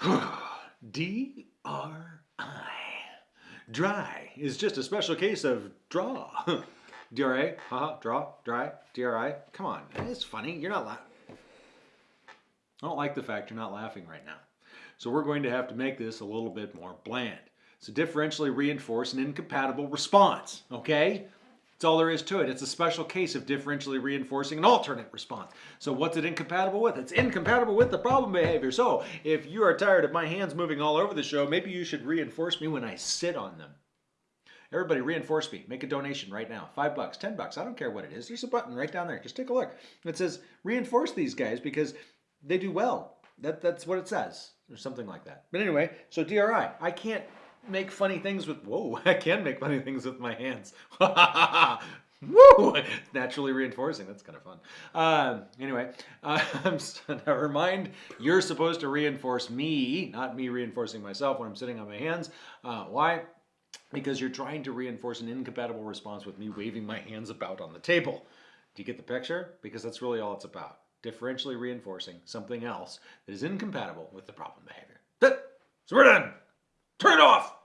D-R-I. Dry is just a special case of draw. D-R-A, haha, uh-huh, draw, dry, D-R-I. Come on, it's funny. You're not laughing. I don't like the fact you're not laughing right now. So we're going to have to make this a little bit more bland. So differentially reinforce an incompatible response, okay? That's all there is to it. It's a special case of differentially reinforcing an alternate response. So what's it incompatible with? It's incompatible with the problem behavior. So if you are tired of my hands moving all over the show, maybe you should reinforce me when I sit on them. Everybody reinforce me. Make a donation right now. Five bucks, ten bucks. I don't care what it is. There's a button right down there. Just take a look. It says reinforce these guys because they do well. That, that's what it says or something like that. But anyway, so DRI, I can't make funny things with, whoa, I can make funny things with my hands. Woo! Naturally reinforcing. That's kind of fun. Uh, anyway, uh, never mind. You're supposed to reinforce me, not me reinforcing myself when I'm sitting on my hands. Uh, why? Because you're trying to reinforce an incompatible response with me waving my hands about on the table. Do you get the picture? Because that's really all it's about. Differentially reinforcing something else that is incompatible with the problem behavior. So we're done. Turn it off!